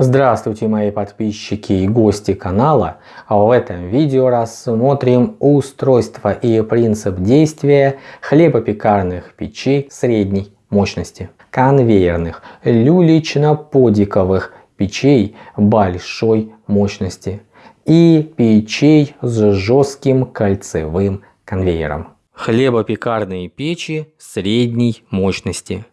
Здравствуйте мои подписчики и гости канала. В этом видео рассмотрим устройство и принцип действия хлебопекарных печей средней мощности, конвейерных люлично-подиковых печей большой мощности и печей с жестким кольцевым конвейером. Хлебопекарные печи средней мощности.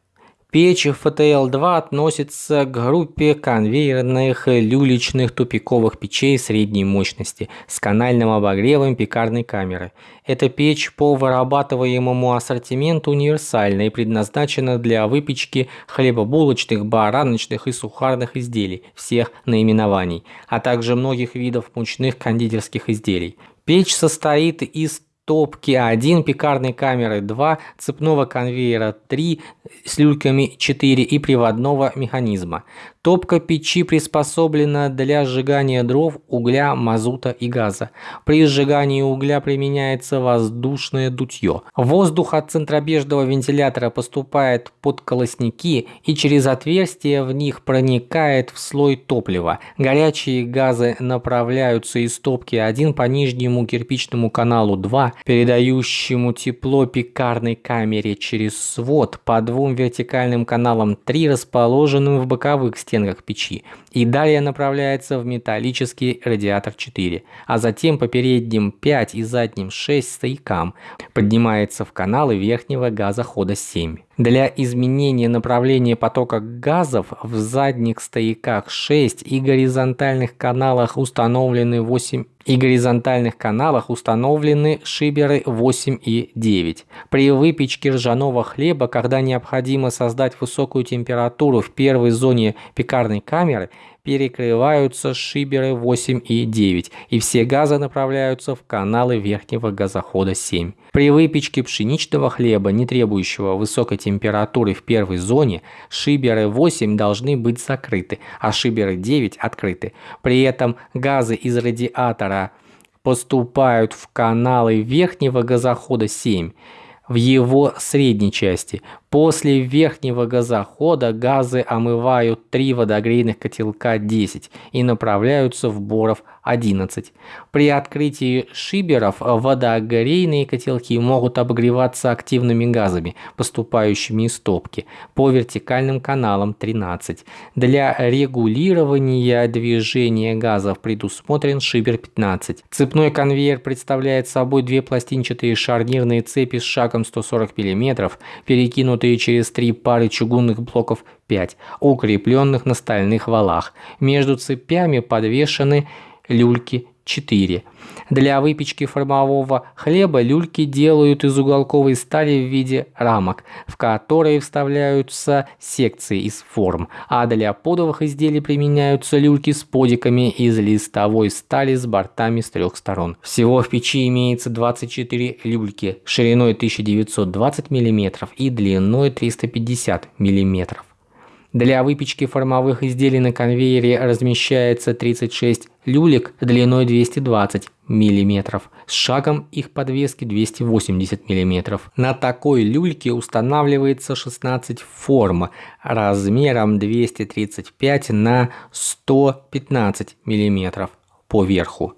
Печь FTL-2 относится к группе конвейерных люличных тупиковых печей средней мощности с канальным обогревом пекарной камеры. Эта печь по вырабатываемому ассортименту универсальна и предназначена для выпечки хлебобулочных, бараночных и сухарных изделий всех наименований, а также многих видов мучных кондитерских изделий. Печь состоит из топки 1, пекарной камеры 2, цепного конвейера 3 с люльками 4 и приводного механизма. Топка печи приспособлена для сжигания дров, угля, мазута и газа. При сжигании угля применяется воздушное дутье. Воздух от центробежного вентилятора поступает под колосники и через отверстия в них проникает в слой топлива. Горячие газы направляются из топки 1 по нижнему кирпичному каналу 2, передающему тепло пекарной камере через свод по двум вертикальным каналам 3, расположенным в боковых стенках печи. И далее направляется в металлический радиатор 4, а затем по передним 5 и задним 6 стоякам. Поднимается в каналы верхнего газохода 7. Для изменения направления потока газов в задних стояках 6 и горизонтальных каналах установлены 8 и горизонтальных каналах установлены шиберы 8 и 9. При выпечке ржаного хлеба, когда необходимо создать высокую температуру в первой зоне пекарной камеры, перекрываются шиберы 8 и 9, и все газы направляются в каналы верхнего газохода 7. При выпечке пшеничного хлеба, не требующего высокой температуры в первой зоне, шиберы 8 должны быть закрыты, а шиберы 9 открыты. При этом газы из радиатора поступают в каналы верхнего газохода 7 в его средней части. После верхнего газохода газы омывают три водогрейных котелка 10 и направляются в Боров 11. При открытии шиберов водогрейные котелки могут обогреваться активными газами, поступающими из топки, по вертикальным каналам 13. Для регулирования движения газов предусмотрен шибер 15. Цепной конвейер представляет собой две пластинчатые шарнирные цепи с шагом 140 мм, перекинутые перекинутые через три пары чугунных блоков 5, укрепленных на стальных валах. Между цепями подвешены люльки 4. Для выпечки формового хлеба люльки делают из уголковой стали в виде рамок, в которые вставляются секции из форм, а для подовых изделий применяются люльки с подиками из листовой стали с бортами с трех сторон. Всего в печи имеется 24 люльки шириной 1920 мм и длиной 350 мм. Для выпечки формовых изделий на конвейере размещается 36 люлек длиной 220 мм, с шагом их подвески 280 мм. На такой люльке устанавливается 16 форм размером 235 на 115 мм по верху.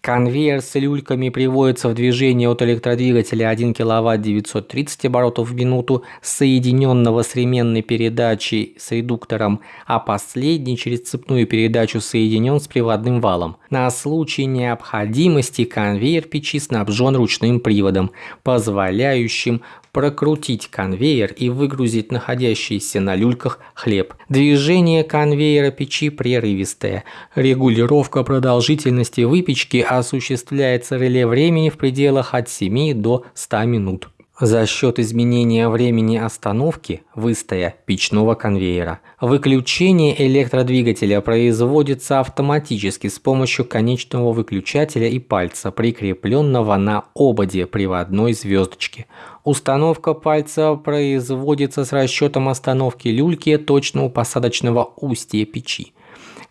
Конвейер с люльками приводится в движение от электродвигателя 1 кВт 930 оборотов в минуту, соединенного с ременной передачей с редуктором, а последний через цепную передачу соединен с приводным валом. На случай необходимости конвейер печи снабжен ручным приводом, позволяющим прокрутить конвейер и выгрузить находящийся на люльках хлеб. Движение конвейера печи прерывистое. Регулировка продолжительности выпечки осуществляется реле времени в пределах от 7 до 100 минут за счет изменения времени остановки выстоя печного конвейера. Выключение электродвигателя производится автоматически с помощью конечного выключателя и пальца, прикрепленного на ободе приводной звездочки. Установка пальца производится с расчетом остановки люльки точного посадочного устья печи.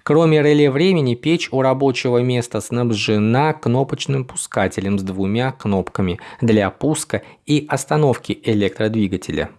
Кроме реле времени, печь у рабочего места снабжена кнопочным пускателем с двумя кнопками для пуска и остановки электродвигателя.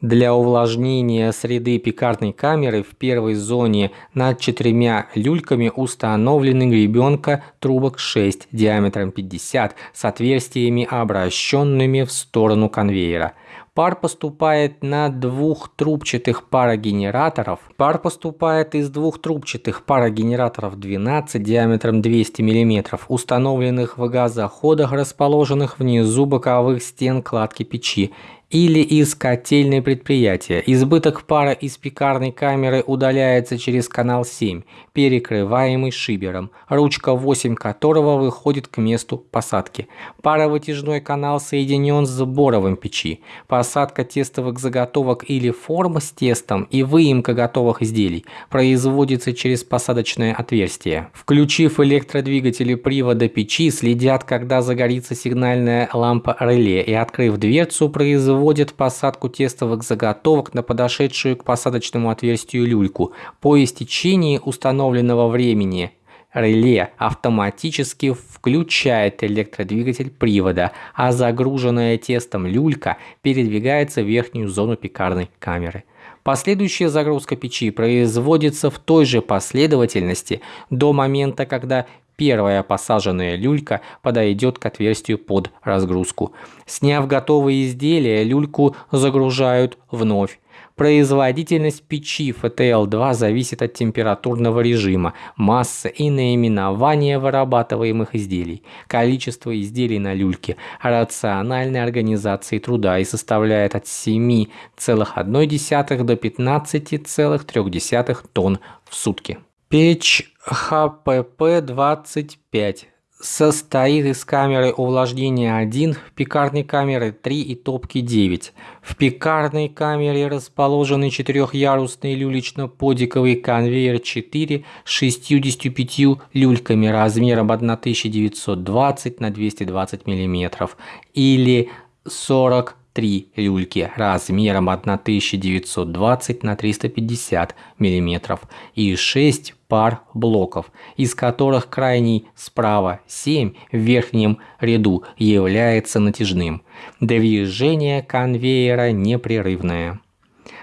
Для увлажнения среды пекарной камеры в первой зоне над четырьмя люльками установлены гребенка трубок 6 диаметром 50 с отверстиями, обращенными в сторону конвейера. Пар поступает на двух трубчатых парогенераторов. Пар поступает из двух трубчатых парогенераторов 12 диаметром 200 мм, установленных в газоходах, расположенных внизу боковых стен кладки печи или из котельной предприятия. Избыток пара из пекарной камеры удаляется через канал 7, перекрываемый шибером, ручка 8 которого выходит к месту посадки. Паровытяжной канал соединен с боровым печи. Посадка тестовых заготовок или форм с тестом и выемка готовых изделий производится через посадочное отверстие. Включив электродвигатели привода печи, следят, когда загорится сигнальная лампа реле и открыв дверцу, производят проводит посадку тестовых заготовок на подошедшую к посадочному отверстию люльку. По истечении установленного времени реле автоматически включает электродвигатель привода, а загруженная тестом люлька передвигается в верхнюю зону пекарной камеры. Последующая загрузка печи производится в той же последовательности до момента, когда первая посаженная люлька подойдет к отверстию под разгрузку. Сняв готовые изделия, люльку загружают вновь. Производительность печи ФТЛ-2 зависит от температурного режима, массы и наименования вырабатываемых изделий, количество изделий на люльке, рациональной организации труда и составляет от 7,1 до 15,3 тонн в сутки. Печь ХПП-25 состоит из камеры увлажнения 1, пекарной камеры 3 и топки 9. В пекарной камере расположены четырехъярусный люлечно-подиковый конвейер 4 с 65 люльками размером 1920 на 220 мм или 40 три люльки размером 1920 на 350 мм и 6 пар блоков, из которых крайний справа 7 в верхнем ряду является натяжным. Движение конвейера непрерывное.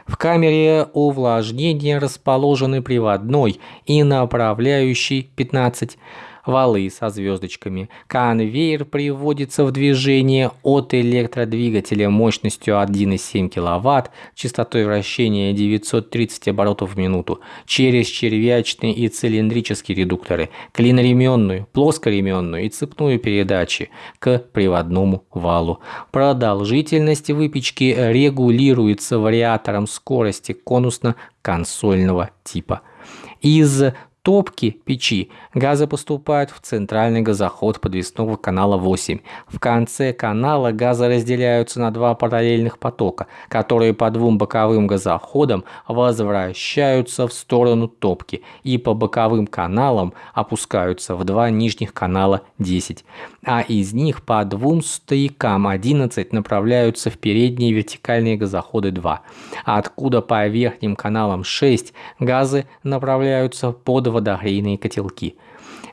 В камере увлажнения расположены приводной и направляющий 15 валы со звездочками. Конвейер приводится в движение от электродвигателя мощностью 1,7 кВт, частотой вращения 930 оборотов в минуту, через червячные и цилиндрические редукторы, клиноременную, плоскоременную и цепную передачи к приводному валу. Продолжительность выпечки регулируется вариатором скорости конусно-консольного типа. Из топки печи. Газы поступают в центральный газоход подвесного канала 8. В конце канала газы разделяются на два параллельных потока, которые по двум боковым газоходам возвращаются в сторону топки и по боковым каналам опускаются в два нижних канала 10, а из них по двум стоякам 11 направляются в передние вертикальные газоходы 2, откуда по верхним каналам 6 газы направляются под 20 водоогрейные котелки –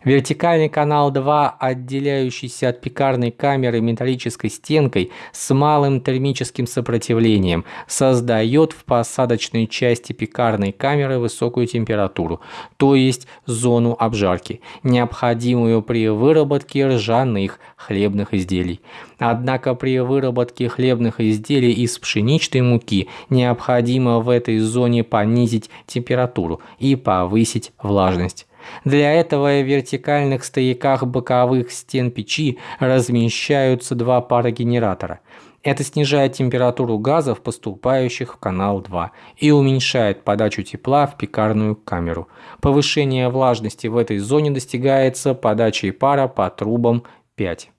Вертикальный канал 2, отделяющийся от пекарной камеры металлической стенкой с малым термическим сопротивлением, создает в посадочной части пекарной камеры высокую температуру, то есть зону обжарки, необходимую при выработке ржаных хлебных изделий. Однако при выработке хлебных изделий из пшеничной муки необходимо в этой зоне понизить температуру и повысить влажность. Для этого в вертикальных стояках боковых стен печи размещаются два пара генератора. Это снижает температуру газов, поступающих в канал 2, и уменьшает подачу тепла в пекарную камеру. Повышение влажности в этой зоне достигается подачей пара по трубам 5.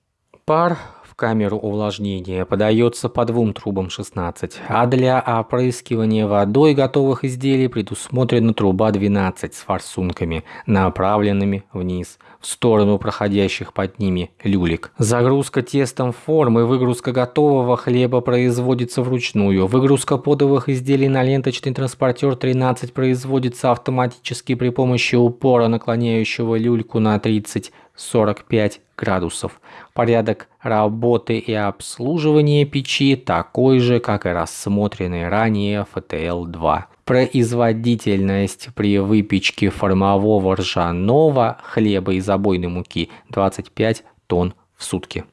Пар камеру увлажнения подается по двум трубам 16, а для опрыскивания водой готовых изделий предусмотрена труба 12 с форсунками, направленными вниз, в сторону проходящих под ними люлек. Загрузка тестом формы, выгрузка готового хлеба производится вручную. Выгрузка подовых изделий на ленточный транспортер 13 производится автоматически при помощи упора, наклоняющего люльку на 30 45 градусов. Порядок работы и обслуживания печи такой же, как и рассмотренный ранее FTL-2. Производительность при выпечке формового ржаного хлеба из обойной муки 25 тонн в сутки.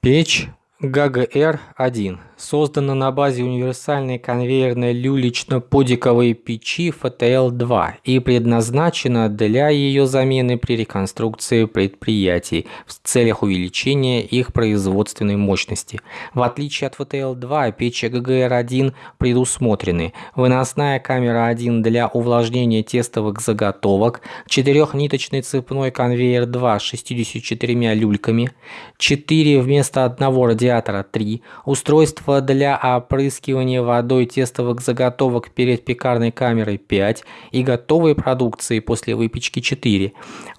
Печь ГГР-1 создана на базе универсальной конвейерной люлечно-подиковой печи ФТЛ-2 и предназначена для ее замены при реконструкции предприятий в целях увеличения их производственной мощности. В отличие от ФТЛ-2, печи ГГР-1 предусмотрены выносная камера 1 для увлажнения тестовых заготовок, четырехниточный цепной конвейер 2 с 64 люльками, 4 вместо одного радиатора 3, устройство Средства для опрыскивания водой тестовых заготовок перед пекарной камерой 5 и готовой продукции после выпечки 4.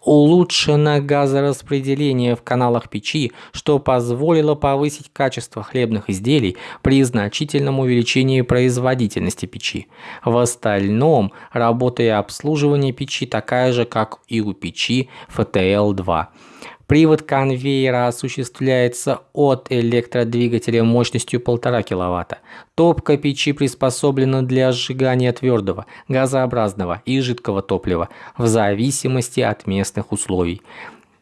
Улучшено газораспределение в каналах печи, что позволило повысить качество хлебных изделий при значительном увеличении производительности печи. В остальном работа и обслуживание печи такая же, как и у печи ФТЛ-2. Привод конвейера осуществляется от электродвигателя мощностью 1,5 кВт. Топка печи приспособлена для сжигания твердого, газообразного и жидкого топлива в зависимости от местных условий.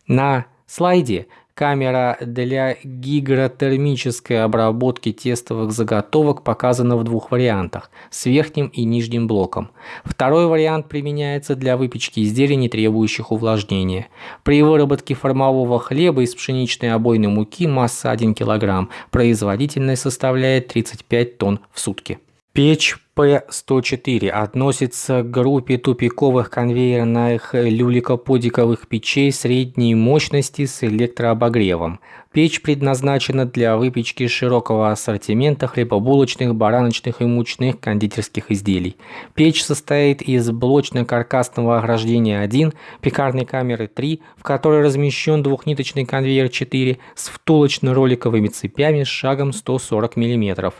На слайде Камера для гигротермической обработки тестовых заготовок показана в двух вариантах – с верхним и нижним блоком. Второй вариант применяется для выпечки изделий, не требующих увлажнения. При выработке формового хлеба из пшеничной обойной муки масса 1 кг, производительность составляет 35 тонн в сутки. Печь П-104 относится к группе тупиковых конвейерных люликоподиковых печей средней мощности с электрообогревом. Печь предназначена для выпечки широкого ассортимента хлебобулочных, бараночных и мучных кондитерских изделий. Печь состоит из блочно-каркасного ограждения 1, пекарной камеры 3, в которой размещен двухниточный конвейер 4 с втулочно-роликовыми цепями с шагом 140 мм.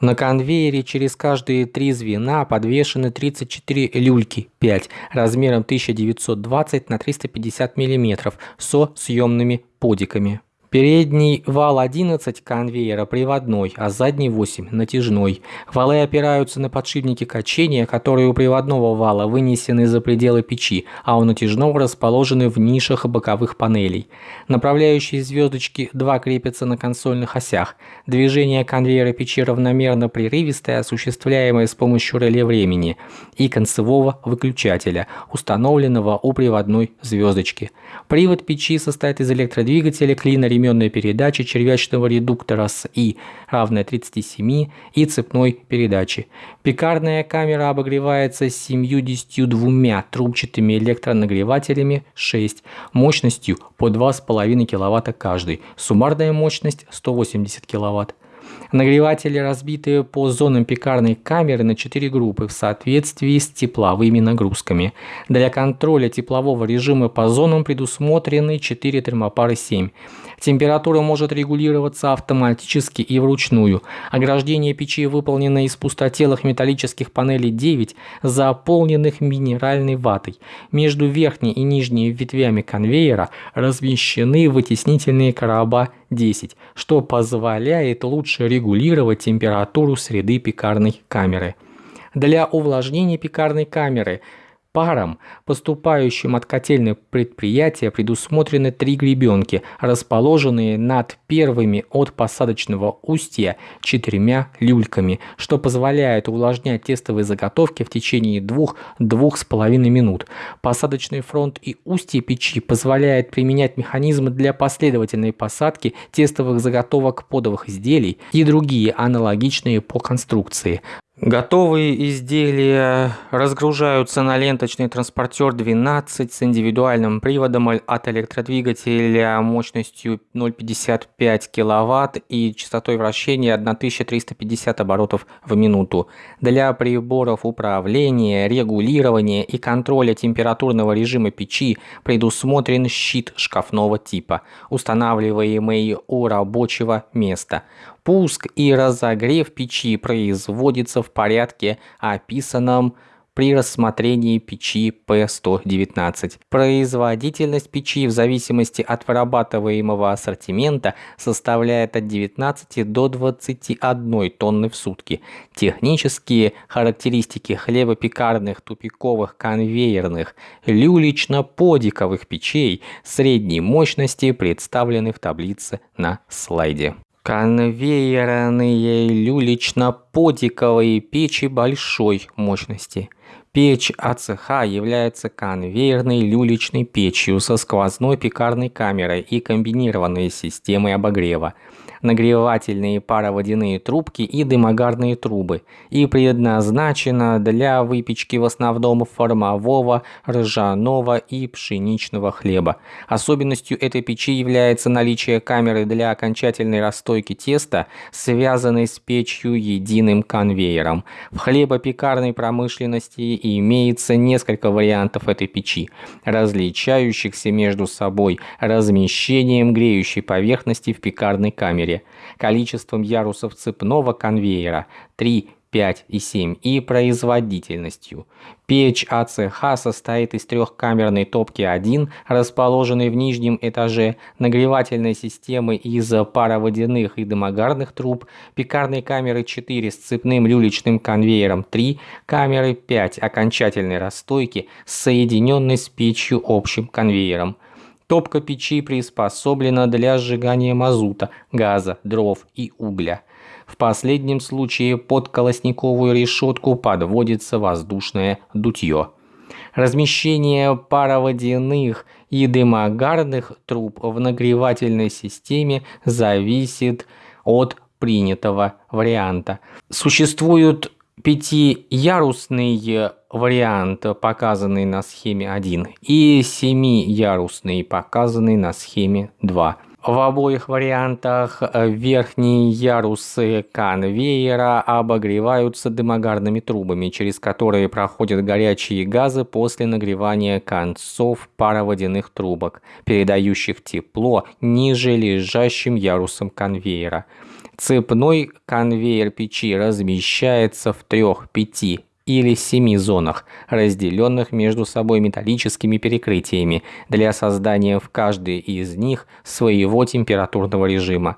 На конвейере через каждые три звена подвешены 34 люльки 5 размером 1920 на 350 мм со съемными подиками. Передний вал 11 конвейера приводной, а задний 8 натяжной. Валы опираются на подшипники качения, которые у приводного вала вынесены за пределы печи, а у натяжного расположены в нишах боковых панелей. Направляющие звездочки 2 крепятся на консольных осях. Движение конвейера печи равномерно прерывистое, осуществляемое с помощью реле времени и концевого выключателя, установленного у приводной звездочки. Привод печи состоит из электродвигателя, клина ремень одноименной передачи червячного редуктора с И равной 37 и цепной передачи. Пекарная камера обогревается 72 трубчатыми электронагревателями 6 мощностью по 2,5 кВт каждый. Суммарная мощность 180 кВт. Нагреватели разбиты по зонам пекарной камеры на 4 группы в соответствии с тепловыми нагрузками. Для контроля теплового режима по зонам предусмотрены 4 термопары 7. Температура может регулироваться автоматически и вручную. Ограждение печи выполнено из пустотелых металлических панелей 9, заполненных минеральной ватой. Между верхней и нижней ветвями конвейера размещены вытеснительные короба 10, что позволяет лучше регулировать температуру среды пекарной камеры. Для увлажнения пекарной камеры – парам, поступающим от котельных предприятия, предусмотрены три гребенки, расположенные над первыми от посадочного устья четырьмя люльками, что позволяет увлажнять тестовые заготовки в течение двух-двух с половиной минут. Посадочный фронт и устье печи позволяет применять механизмы для последовательной посадки тестовых заготовок подовых изделий и другие аналогичные по конструкции. Готовые изделия разгружаются на ленточный транспортер 12 с индивидуальным приводом от электродвигателя мощностью 0,55 кВт и частотой вращения 1350 оборотов в минуту. Для приборов управления, регулирования и контроля температурного режима печи предусмотрен щит шкафного типа, устанавливаемый у рабочего места. Пуск и разогрев печи производится в порядке, описанном при рассмотрении печи P119. Производительность печи в зависимости от вырабатываемого ассортимента составляет от 19 до 21 тонны в сутки. Технические характеристики хлебопекарных тупиковых конвейерных люлично-подиковых печей средней мощности представлены в таблице на слайде. Конвейерные люлично-подиковые печи большой мощности. Печь АЦХ является конвейерной люличной печью со сквозной пекарной камерой и комбинированной системой обогрева нагревательные пароводяные трубки и дымогарные трубы и предназначена для выпечки в основном формового, ржаного и пшеничного хлеба. Особенностью этой печи является наличие камеры для окончательной расстойки теста, связанной с печью единым конвейером. В хлебопекарной промышленности имеется несколько вариантов этой печи, различающихся между собой размещением греющей поверхности в пекарной камере количеством ярусов цепного конвейера 3, 5 и 7 и производительностью. Печь АЦХ состоит из трехкамерной топки 1, расположенной в нижнем этаже, нагревательной системы из пароводяных и дымогарных труб, пекарной камеры 4 с цепным люлечным конвейером 3, камеры 5 окончательной расстойки, соединенной с печью общим конвейером. Топка печи приспособлена для сжигания мазута, газа, дров и угля. В последнем случае под колосниковую решетку подводится воздушное дутье. Размещение пароводяных и дымогарных труб в нагревательной системе зависит от принятого варианта. Существуют пятиярусный вариант, показанный на схеме 1, и семиярусный, показанный на схеме 2. В обоих вариантах верхние ярусы конвейера обогреваются дымогарными трубами, через которые проходят горячие газы после нагревания концов пароводяных трубок, передающих тепло ниже лежащим ярусам конвейера. Цепной конвейер печи размещается в трех, пяти или семи зонах, разделенных между собой металлическими перекрытиями для создания в каждой из них своего температурного режима.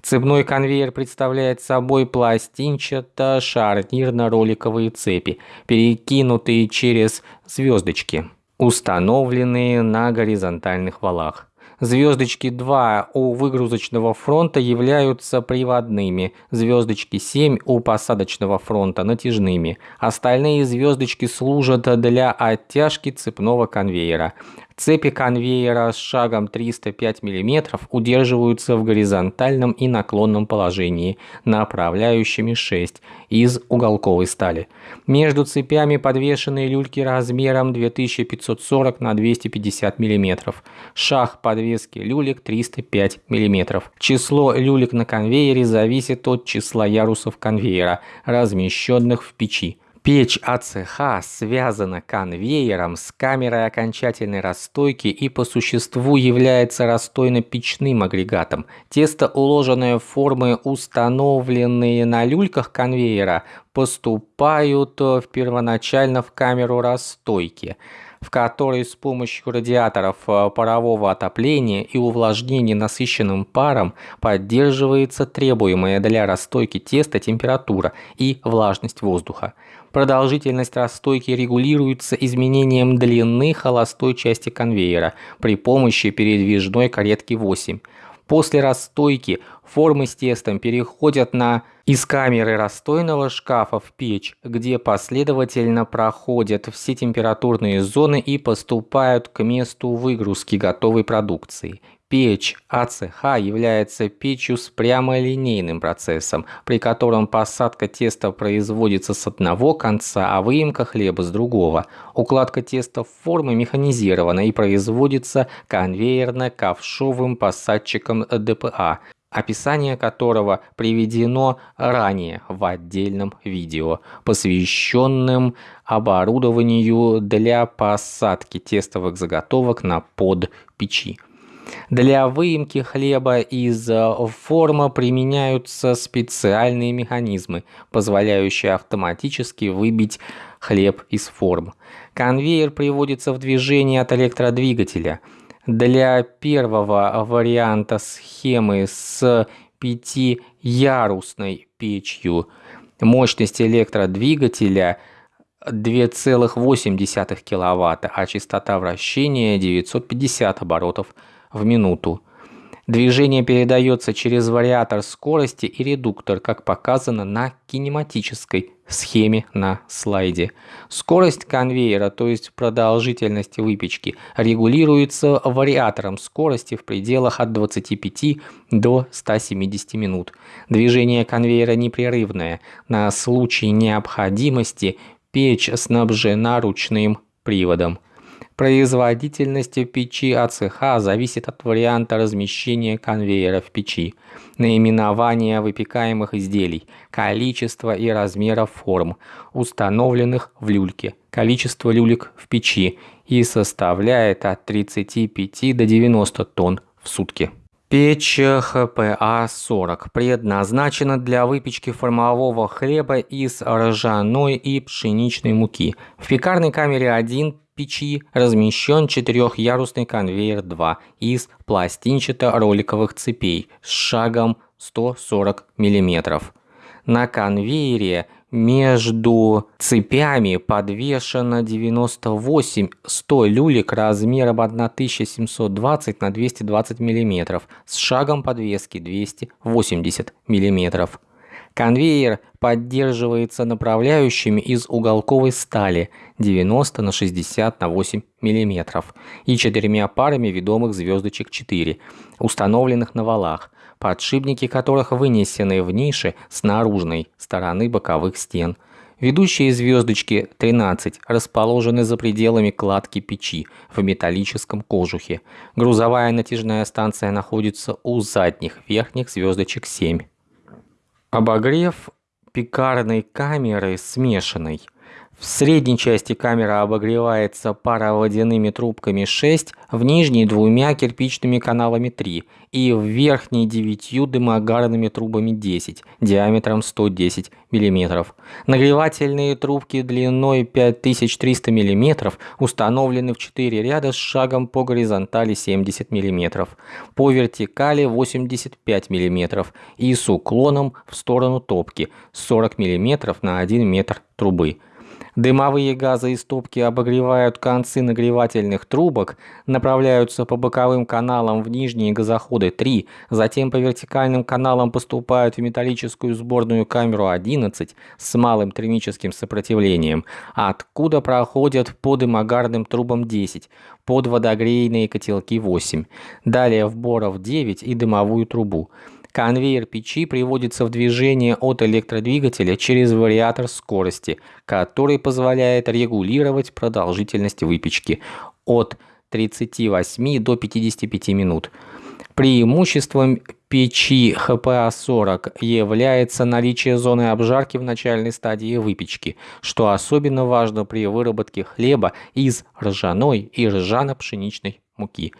Цепной конвейер представляет собой пластинчато-шарнирно-роликовые цепи, перекинутые через звездочки, установленные на горизонтальных валах. Звездочки 2 у выгрузочного фронта являются приводными, звездочки 7 у посадочного фронта натяжными. Остальные звездочки служат для оттяжки цепного конвейера. Цепи конвейера с шагом 305 мм удерживаются в горизонтальном и наклонном положении направляющими 6 из уголковой стали. Между цепями подвешены люльки размером 2540 на 250 мм. Шаг подвески люлек 305 мм. Число люлек на конвейере зависит от числа ярусов конвейера, размещенных в печи. Печь АЦХ связана конвейером с камерой окончательной расстойки и по существу является расстойно-печным агрегатом. Тесто, уложенное в формы, установленные на люльках конвейера, поступают в первоначально в камеру расстойки в которой с помощью радиаторов э, парового отопления и увлажнения насыщенным паром поддерживается требуемая для расстойки теста температура и влажность воздуха. Продолжительность расстойки регулируется изменением длины холостой части конвейера при помощи передвижной каретки 8. После расстойки формы с тестом переходят на из камеры расстойного шкафа в печь, где последовательно проходят все температурные зоны и поступают к месту выгрузки готовой продукции. Печь АЦХ является печью с прямолинейным процессом, при котором посадка теста производится с одного конца, а выемка хлеба с другого. Укладка теста в формы механизирована и производится конвейерно-ковшовым посадчиком ДПА, описание которого приведено ранее в отдельном видео, посвященном оборудованию для посадки тестовых заготовок на под печи. Для выемки хлеба из э, формы применяются специальные механизмы, позволяющие автоматически выбить хлеб из форм. Конвейер приводится в движение от электродвигателя. Для первого варианта схемы с пятиярусной печью мощность электродвигателя 2,8 кВт, а частота вращения 950 оборотов в минуту. Движение передается через вариатор скорости и редуктор, как показано на кинематической схеме на слайде. Скорость конвейера, то есть продолжительность выпечки, регулируется вариатором скорости в пределах от 25 до 170 минут. Движение конвейера непрерывное. На случай необходимости печь снабжена ручным приводом. Производительность печи АЦХ зависит от варианта размещения конвейера в печи, наименования выпекаемых изделий, количества и размера форм, установленных в люльке, количество люлек в печи и составляет от 35 до 90 тонн в сутки. Печь ХПА-40 предназначена для выпечки формового хлеба из ржаной и пшеничной муки. В пекарной камере 1 печи размещен четырехярусный конвейер 2 из пластинчато-роликовых цепей с шагом 140 мм. На конвейере между цепями подвешено 98-100 люлек размером 1720 на 220 мм с шагом подвески 280 мм. Конвейер поддерживается направляющими из уголковой стали 90 на 60 на 8 мм и четырьмя парами ведомых звездочек 4, установленных на валах, подшипники которых вынесены в ниши с наружной стороны боковых стен. Ведущие звездочки 13 расположены за пределами кладки печи в металлическом кожухе. Грузовая натяжная станция находится у задних верхних звездочек 7. Обогрев пекарной камеры смешанный – в средней части камера обогревается пароводяными трубками 6, в нижней двумя кирпичными каналами 3 и в верхней девятью дымогарными трубами 10 диаметром 110 мм. Нагревательные трубки длиной 5300 мм установлены в 4 ряда с шагом по горизонтали 70 мм, по вертикали 85 мм и с уклоном в сторону топки 40 мм на 1 метр трубы. Дымовые газы из топки обогревают концы нагревательных трубок, направляются по боковым каналам в нижние газоходы 3, затем по вертикальным каналам поступают в металлическую сборную камеру 11 с малым термическим сопротивлением, откуда проходят по дымогарным трубам 10, под водогрейные котелки 8, далее в боров 9 и дымовую трубу. Конвейер печи приводится в движение от электродвигателя через вариатор скорости, который позволяет регулировать продолжительность выпечки от 38 до 55 минут. Преимуществом печи ХПА-40 является наличие зоны обжарки в начальной стадии выпечки, что особенно важно при выработке хлеба из ржаной и ржано-пшеничной муки.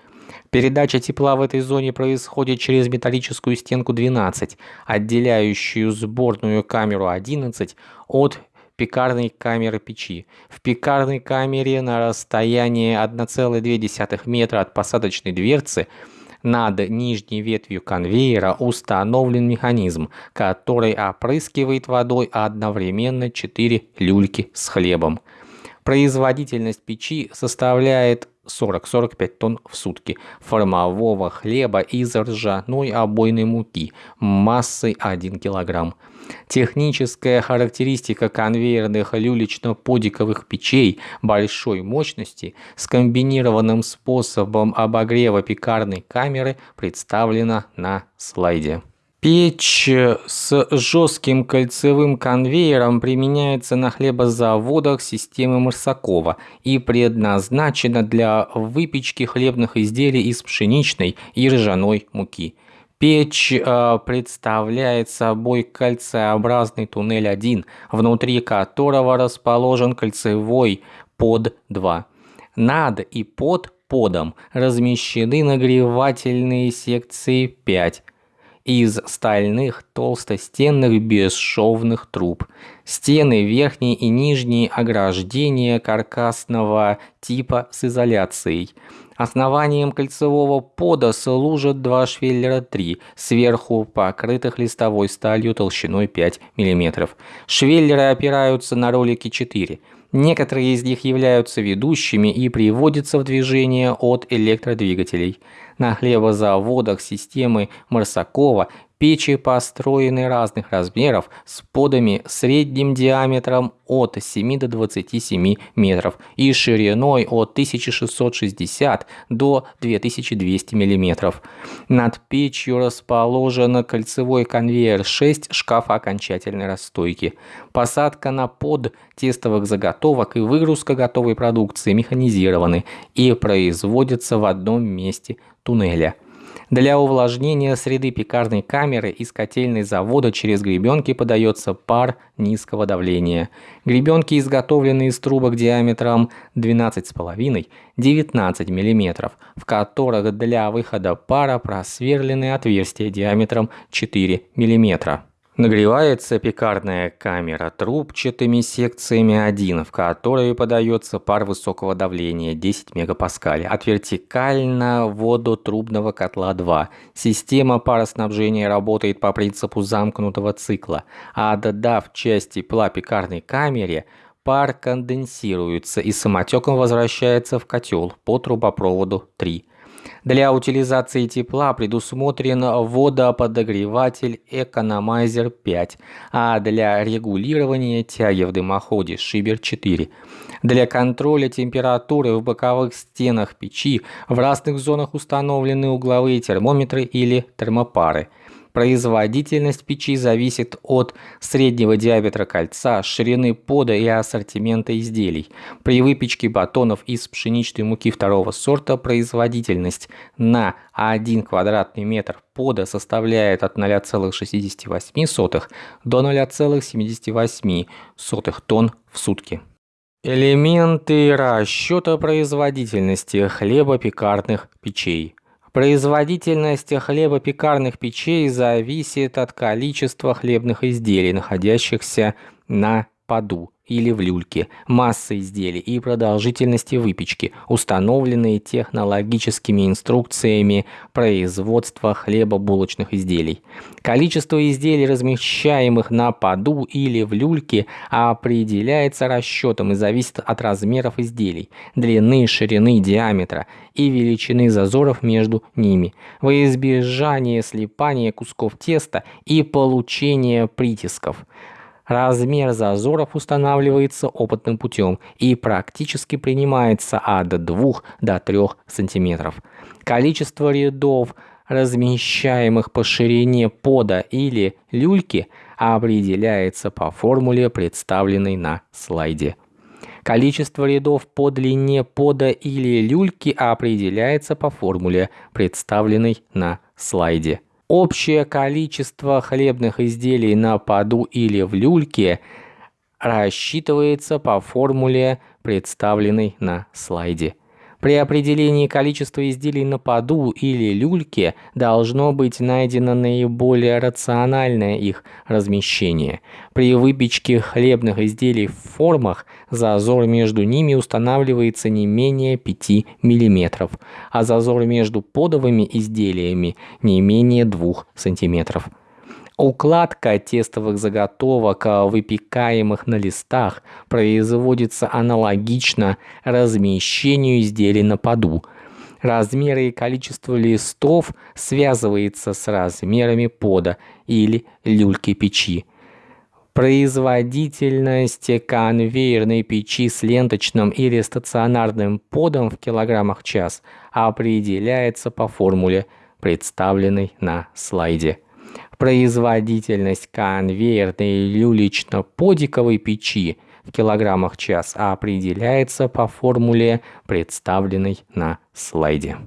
Передача тепла в этой зоне происходит через металлическую стенку 12, отделяющую сборную камеру 11 от пекарной камеры печи. В пекарной камере на расстоянии 1,2 метра от посадочной дверцы над нижней ветвью конвейера установлен механизм, который опрыскивает водой одновременно 4 люльки с хлебом. Производительность печи составляет 40-45 тонн в сутки формового хлеба из ржаной обойной муки массой 1 кг. Техническая характеристика конвейерных люлечно-подиковых печей большой мощности с комбинированным способом обогрева пекарной камеры представлена на слайде. Печь с жестким кольцевым конвейером применяется на хлебозаводах системы Марсакова и предназначена для выпечки хлебных изделий из пшеничной и ржаной муки. Печь э, представляет собой кольцеобразный туннель 1, внутри которого расположен кольцевой под 2. Над и под подом размещены нагревательные секции 5 из стальных толстостенных бесшовных труб. Стены верхние и нижние ограждения каркасного типа с изоляцией. Основанием кольцевого пода служат два швеллера 3, сверху покрытых листовой сталью толщиной 5 мм. Швеллеры опираются на ролики 4 Некоторые из них являются ведущими и приводятся в движение от электродвигателей. На хлебозаводах системы Марсакова Печи построены разных размеров с подами средним диаметром от 7 до 27 метров и шириной от 1660 до 2200 миллиметров. Над печью расположен кольцевой конвейер 6 шкафа окончательной расстойки. Посадка на под тестовых заготовок и выгрузка готовой продукции механизированы и производятся в одном месте туннеля. Для увлажнения среды пекарной камеры из котельной завода через гребенки подается пар низкого давления. Гребенки изготовлены из трубок диаметром 12,5-19 мм, в которых для выхода пара просверлены отверстия диаметром 4 мм. Нагревается пекарная камера трубчатыми секциями 1, в которые подается пар высокого давления 10 мегапаскалей, от вертикально водотрубного котла 2. Система пароснабжения работает по принципу замкнутого цикла, а отдав часть тепла пекарной камере, пар конденсируется и самотеком возвращается в котел по трубопроводу 3. Для утилизации тепла предусмотрен водоподогреватель Economizer 5, а для регулирования тяги в дымоходе Шибер 4. Для контроля температуры в боковых стенах печи в разных зонах установлены угловые термометры или термопары – Производительность печи зависит от среднего диаметра кольца, ширины пода и ассортимента изделий. При выпечке батонов из пшеничной муки второго сорта производительность на 1 квадратный метр пода составляет от 0,68 до 0,78 тонн в сутки. Элементы расчета производительности хлебопекарных печей. Производительность хлебопекарных печей зависит от количества хлебных изделий, находящихся на поду или в люльке, массы изделий и продолжительности выпечки, установленные технологическими инструкциями производства хлебобулочных изделий. Количество изделий, размещаемых на поду или в люльке, определяется расчетом и зависит от размеров изделий, длины, ширины, диаметра и величины зазоров между ними, во избежание слипания кусков теста и получения притисков. Размер зазоров устанавливается опытным путем и практически принимается от 2 до 3 см. Количество рядов, размещаемых по ширине пода или люльки, определяется по формуле, представленной на слайде. Количество рядов по длине пода или люльки определяется по формуле, представленной на слайде. Общее количество хлебных изделий на поду или в люльке рассчитывается по формуле, представленной на слайде. При определении количества изделий на поду или люльке должно быть найдено наиболее рациональное их размещение. При выпечке хлебных изделий в формах зазор между ними устанавливается не менее 5 мм, а зазор между подовыми изделиями не менее 2 см. Укладка тестовых заготовок, а, выпекаемых на листах, производится аналогично размещению изделий на поду. Размеры и количество листов связывается с размерами пода или люльки печи. Производительность конвейерной печи с ленточным или стационарным подом в килограммах час определяется по формуле, представленной на слайде. Производительность конвейерной люлечно-подиковой печи в килограммах час определяется по формуле, представленной на слайде.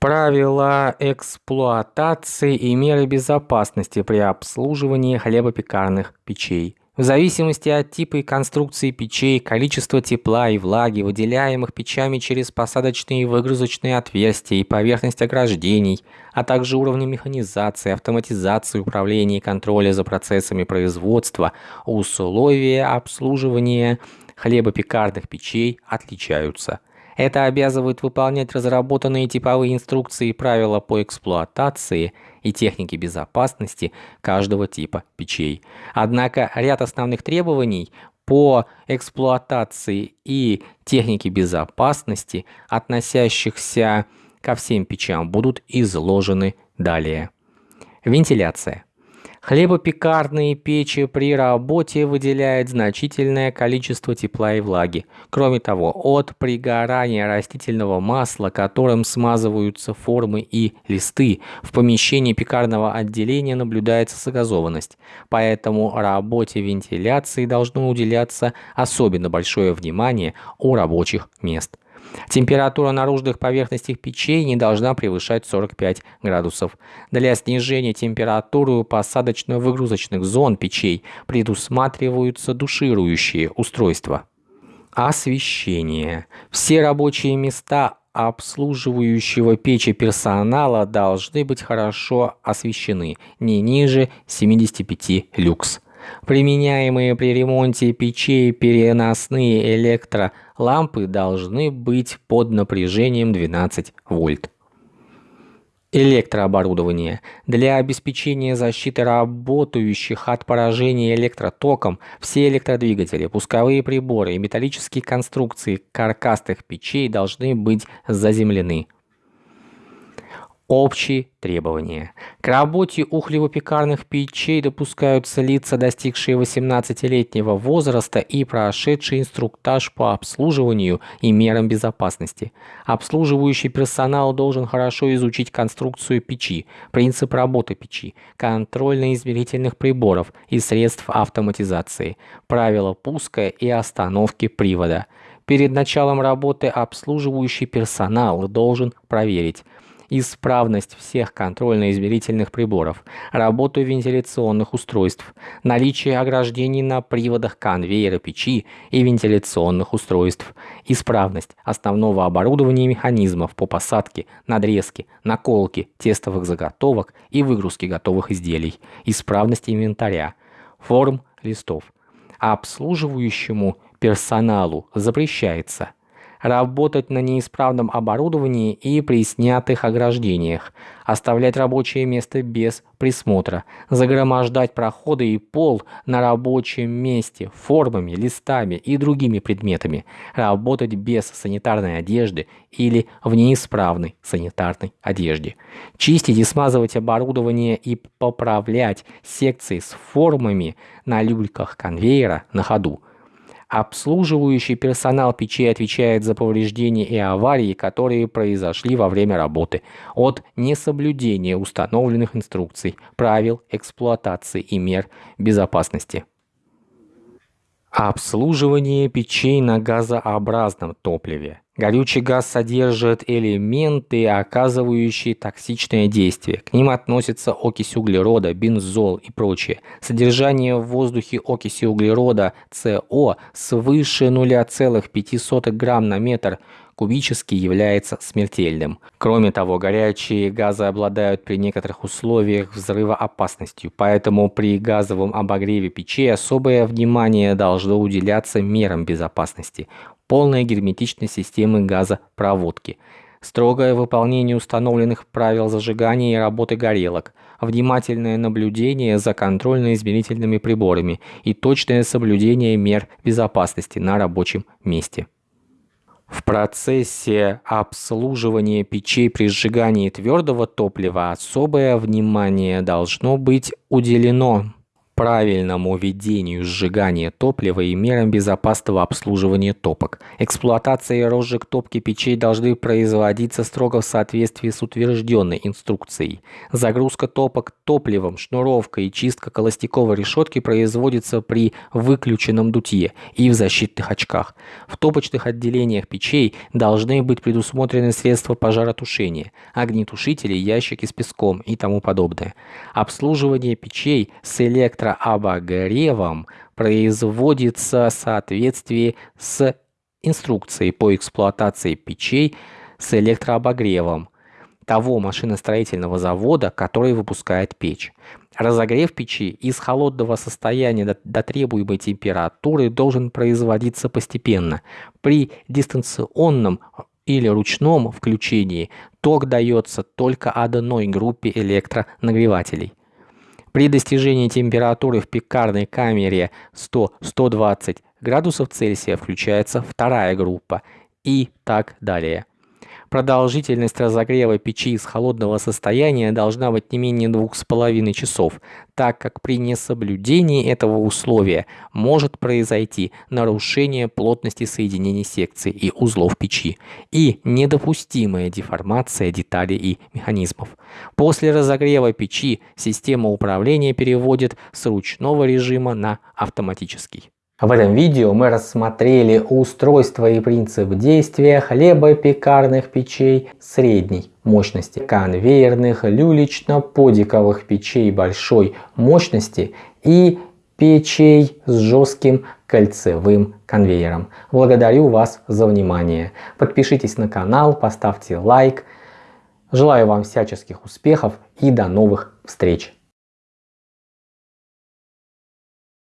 Правила эксплуатации и меры безопасности при обслуживании хлебопекарных печей. В зависимости от типа и конструкции печей, количества тепла и влаги, выделяемых печами через посадочные и выгрузочные отверстия и поверхность ограждений, а также уровня механизации, автоматизации управления и контроля за процессами производства, условия обслуживания хлебопекарных печей отличаются – это обязывает выполнять разработанные типовые инструкции и правила по эксплуатации и технике безопасности каждого типа печей. Однако ряд основных требований по эксплуатации и технике безопасности, относящихся ко всем печам, будут изложены далее. Вентиляция. Хлебопекарные печи при работе выделяют значительное количество тепла и влаги. Кроме того, от пригорания растительного масла, которым смазываются формы и листы, в помещении пекарного отделения наблюдается загазованность. Поэтому работе вентиляции должно уделяться особенно большое внимание у рабочих мест. Температура наружных поверхностей печей не должна превышать 45 градусов. Для снижения температуры у посадочно-выгрузочных зон печей предусматриваются душирующие устройства. Освещение. Все рабочие места обслуживающего печи персонала должны быть хорошо освещены, не ниже 75 люкс. Применяемые при ремонте печей переносные электролампы должны быть под напряжением 12 вольт. Электрооборудование. Для обеспечения защиты работающих от поражения электротоком все электродвигатели, пусковые приборы и металлические конструкции каркасных печей должны быть заземлены. Общие требования. К работе ухлево-пекарных печей допускаются лица, достигшие 18-летнего возраста и прошедшие инструктаж по обслуживанию и мерам безопасности. Обслуживающий персонал должен хорошо изучить конструкцию печи, принцип работы печи, контрольно-измерительных приборов и средств автоматизации, правила пуска и остановки привода. Перед началом работы обслуживающий персонал должен проверить, исправность всех контрольно-измерительных приборов, работу вентиляционных устройств, наличие ограждений на приводах конвейера печи и вентиляционных устройств, исправность основного оборудования и механизмов по посадке, надрезке, наколке тестовых заготовок и выгрузке готовых изделий, исправность инвентаря, форм листов. Обслуживающему персоналу запрещается – работать на неисправном оборудовании и при снятых ограждениях, оставлять рабочее место без присмотра, загромождать проходы и пол на рабочем месте формами, листами и другими предметами, работать без санитарной одежды или в неисправной санитарной одежде, чистить и смазывать оборудование и поправлять секции с формами на люльках конвейера на ходу, Обслуживающий персонал печей отвечает за повреждения и аварии, которые произошли во время работы, от несоблюдения установленных инструкций, правил эксплуатации и мер безопасности. Обслуживание печей на газообразном топливе. Горючий газ содержит элементы, оказывающие токсичное действие. К ним относятся окись углерода, бензол и прочее. Содержание в воздухе окиси углерода СО свыше 0,05 грамм на метр кубический является смертельным. Кроме того, горячие газы обладают при некоторых условиях взрывоопасностью, поэтому при газовом обогреве печей особое внимание должно уделяться мерам безопасности полная герметичность системы газопроводки, строгое выполнение установленных правил зажигания и работы горелок, внимательное наблюдение за контрольно-измерительными приборами и точное соблюдение мер безопасности на рабочем месте. В процессе обслуживания печей при сжигании твердого топлива особое внимание должно быть уделено правильному ведению сжигания топлива и мерам безопасного обслуживания топок. Эксплуатация и розжиг топки печей должны производиться строго в соответствии с утвержденной инструкцией. Загрузка топок топливом, шнуровка и чистка холостяковой решетки производится при выключенном дутье и в защитных очках. В топочных отделениях печей должны быть предусмотрены средства пожаротушения, огнетушители, ящики с песком и тому подобное. Обслуживание печей с электро электрообогревом производится в соответствии с инструкцией по эксплуатации печей с электрообогревом того машиностроительного завода, который выпускает печь. Разогрев печи из холодного состояния до, до требуемой температуры должен производиться постепенно. При дистанционном или ручном включении ток дается только одной группе электронагревателей. При достижении температуры в пекарной камере 100-120 градусов Цельсия включается вторая группа и так далее. Продолжительность разогрева печи из холодного состояния должна быть не менее 2,5 часов, так как при несоблюдении этого условия может произойти нарушение плотности соединений секций и узлов печи и недопустимая деформация деталей и механизмов. После разогрева печи система управления переводит с ручного режима на автоматический. В этом видео мы рассмотрели устройство и принцип действия хлебопекарных печей средней мощности, конвейерных люлечно-подиковых печей большой мощности и печей с жестким кольцевым конвейером. Благодарю вас за внимание. Подпишитесь на канал, поставьте лайк. Желаю вам всяческих успехов и до новых встреч!